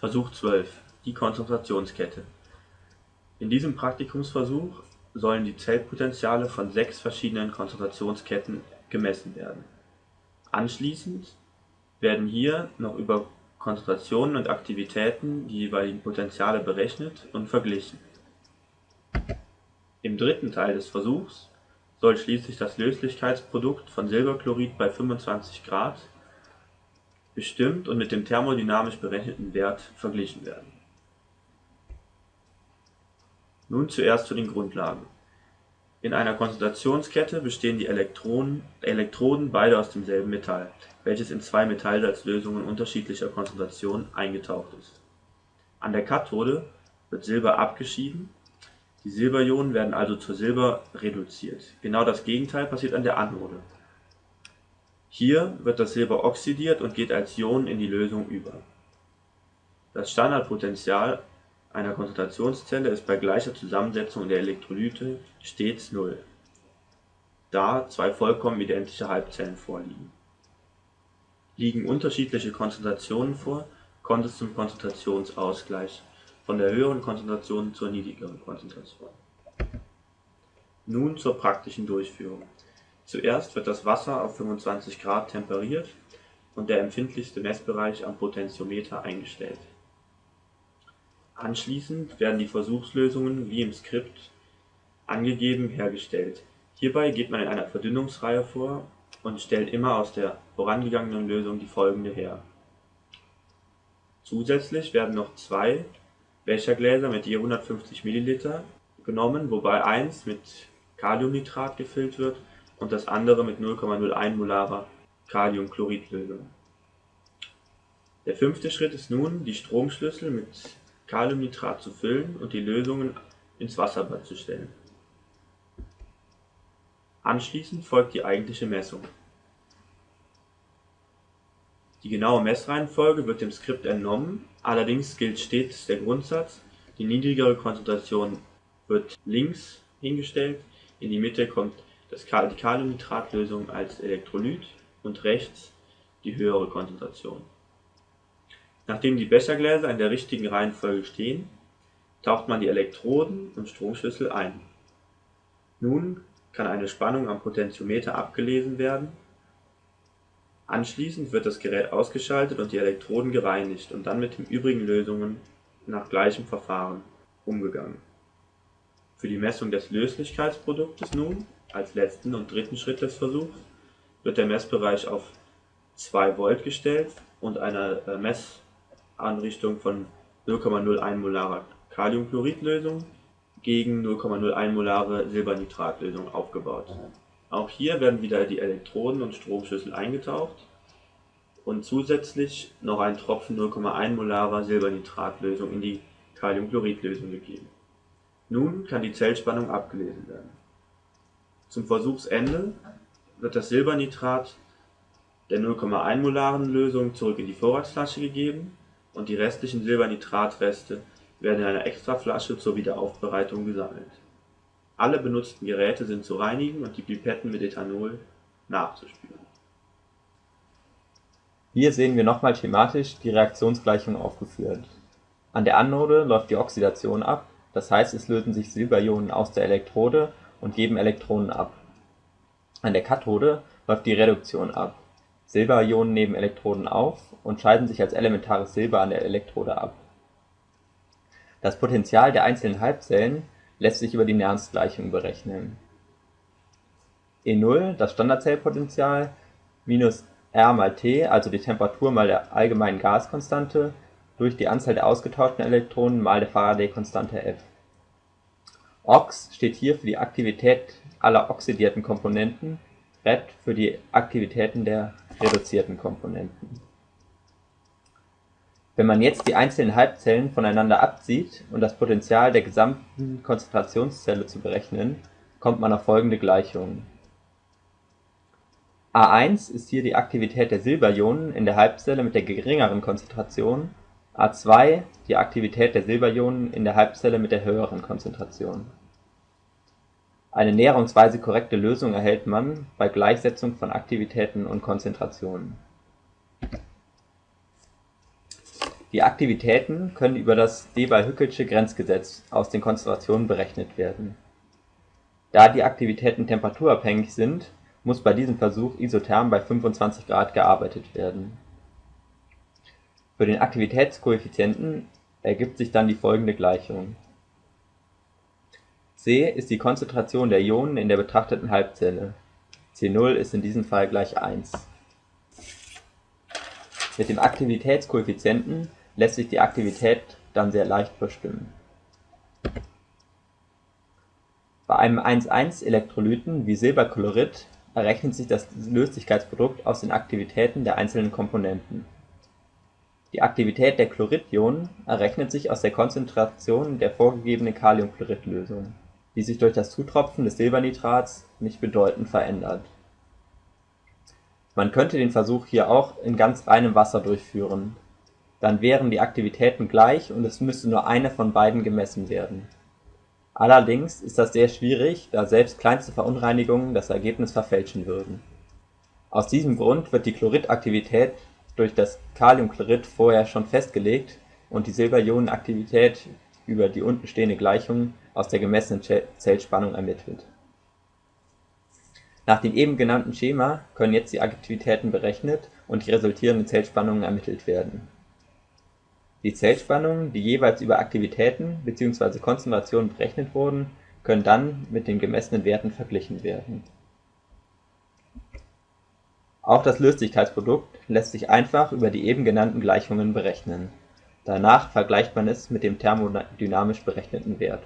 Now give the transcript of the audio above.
Versuch 12 Die Konzentrationskette In diesem Praktikumsversuch sollen die Zellpotentiale von sechs verschiedenen Konzentrationsketten gemessen werden. Anschließend werden hier noch über Konzentrationen und Aktivitäten die jeweiligen Potentiale berechnet und verglichen. Im dritten Teil des Versuchs soll schließlich das Löslichkeitsprodukt von Silberchlorid bei 25 Grad bestimmt und mit dem thermodynamisch berechneten Wert verglichen werden. Nun zuerst zu den Grundlagen. In einer Konzentrationskette bestehen die Elektronen, Elektroden beide aus demselben Metall, welches in zwei Metallsalzlösungen unterschiedlicher Konzentration eingetaucht ist. An der Kathode wird Silber abgeschieden, die Silberionen werden also zu Silber reduziert. Genau das Gegenteil passiert an der Anode hier wird das Silber oxidiert und geht als Ion in die Lösung über. Das Standardpotential einer Konzentrationszelle ist bei gleicher Zusammensetzung der Elektrolyte stets Null, da zwei vollkommen identische Halbzellen vorliegen. Liegen unterschiedliche Konzentrationen vor, kommt es zum Konzentrationsausgleich von der höheren Konzentration zur niedrigeren Konzentration. Nun zur praktischen Durchführung Zuerst wird das Wasser auf 25 Grad temperiert und der empfindlichste Messbereich am Potentiometer eingestellt. Anschließend werden die Versuchslösungen wie im Skript angegeben hergestellt. Hierbei geht man in einer Verdünnungsreihe vor und stellt immer aus der vorangegangenen Lösung die folgende her. Zusätzlich werden noch zwei Bechergläser mit je 150 ml genommen, wobei eins mit Kaliumnitrat gefüllt wird und das andere mit 0,01 molarer Kaliumchloridlösung. Der fünfte Schritt ist nun, die Stromschlüssel mit Kaliumnitrat zu füllen und die Lösungen ins Wasserbad zu stellen. Anschließend folgt die eigentliche Messung. Die genaue Messreihenfolge wird dem Skript entnommen, allerdings gilt stets der Grundsatz, die niedrigere Konzentration wird links hingestellt, in die Mitte kommt das Kaliumnitratlösung als Elektrolyt und rechts die höhere Konzentration. Nachdem die Bechergläser in der richtigen Reihenfolge stehen, taucht man die Elektroden und Stromschlüssel ein. Nun kann eine Spannung am Potentiometer abgelesen werden. Anschließend wird das Gerät ausgeschaltet und die Elektroden gereinigt und dann mit den übrigen Lösungen nach gleichem Verfahren umgegangen. Für die Messung des Löslichkeitsproduktes nun als letzten und dritten Schritt des Versuchs wird der Messbereich auf 2 Volt gestellt und eine äh, Messanrichtung von 0,01 molarer Kaliumchloridlösung gegen 0,01 molare Silbernitratlösung aufgebaut. Auch hier werden wieder die Elektroden und Stromschlüssel eingetaucht und zusätzlich noch ein Tropfen 0,1 molarer Silbernitratlösung in die Kaliumchloridlösung gegeben. Nun kann die Zellspannung abgelesen werden zum Versuchsende wird das Silbernitrat der 0,1-molaren Lösung zurück in die Vorratsflasche gegeben und die restlichen Silbernitratreste werden in einer Extraflasche zur Wiederaufbereitung gesammelt. Alle benutzten Geräte sind zu reinigen und die Pipetten mit Ethanol nachzuspülen. Hier sehen wir nochmal schematisch die Reaktionsgleichung aufgeführt. An der Anode läuft die Oxidation ab, das heißt es lösen sich Silberionen aus der Elektrode und geben Elektronen ab. An der Kathode läuft die Reduktion ab: Silberionen nehmen Elektronen auf und scheiden sich als elementares Silber an der Elektrode ab. Das Potential der einzelnen Halbzellen lässt sich über die Nernst-Gleichung berechnen. E0, das Standardzellpotential, minus R mal T, also die Temperatur mal der allgemeinen Gaskonstante, durch die Anzahl der ausgetauschten Elektronen mal der Faraday-Konstante F Ox steht hier für die Aktivität aller oxidierten Komponenten, Red für die Aktivitäten der reduzierten Komponenten. Wenn man jetzt die einzelnen Halbzellen voneinander abzieht und das Potential der gesamten Konzentrationszelle zu berechnen, kommt man auf folgende Gleichung. A1 ist hier die Aktivität der Silberionen in der Halbzelle mit der geringeren Konzentration, A2 die Aktivität der Silberionen in der Halbzelle mit der höheren Konzentration. Eine näherungsweise korrekte Lösung erhält man bei Gleichsetzung von Aktivitäten und Konzentrationen Die Aktivitäten können über das Debye-Hückelsche Grenzgesetz aus den Konzentrationen berechnet werden. Da die Aktivitäten temperaturabhängig sind, muss bei diesem Versuch isotherm bei 25 Grad gearbeitet werden. Für den Aktivitätskoeffizienten ergibt sich dann die folgende Gleichung: C ist die Konzentration der Ionen in der betrachteten Halbzelle (C0 ist in diesem Fall gleich 1). Mit dem Aktivitätskoeffizienten lässt sich die Aktivität dann sehr leicht bestimmen. Bei einem 1,1-Elektrolyten wie Silberchlorid errechnet sich das Löslichkeitsprodukt aus den Aktivitäten der einzelnen Komponenten. Die Aktivität der Chloridionen errechnet sich aus der Konzentration der vorgegebenen Kaliumchlorid-Lösung, die sich durch das Zutropfen des Silbernitrats nicht bedeutend verändert. Man könnte den Versuch hier auch in ganz reinem Wasser durchführen, dann wären die Aktivitäten gleich und es müsste nur eine von beiden gemessen werden Allerdings ist das sehr schwierig, da selbst kleinste Verunreinigungen das Ergebnis verfälschen würden. Aus diesem Grund wird die Chloridaktivität durch das Kaliumchlorid vorher schon festgelegt und die Silberionenaktivität über die unten stehende Gleichung aus der gemessenen Zellspannung ermittelt. Nach dem eben genannten Schema können jetzt die Aktivitäten berechnet und die resultierenden Zellspannungen ermittelt werden die Zellspannungen, die jeweils über Aktivitäten bzw. Konzentrationen berechnet wurden, können dann mit den gemessenen Werten verglichen werden. Auch das Löslichkeitsprodukt lässt sich einfach über die eben genannten Gleichungen berechnen. Danach vergleicht man es mit dem thermodynamisch berechneten Wert